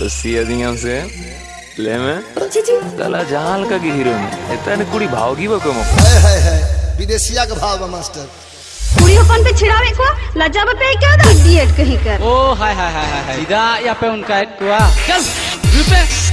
सिया दिया से। ले में। जी जहाल का की हीरो में कुड़ी भावगी बको मो है है है विदेशिया भाव मास्टर। कुड़ियों कौन पे छिड़ावे को? लज्जा पे क्या? तो दा इडियट कहीं कर। ओ हाय हाय हाय हाय सीधा या पे उनका एक कुआ चल रुपए।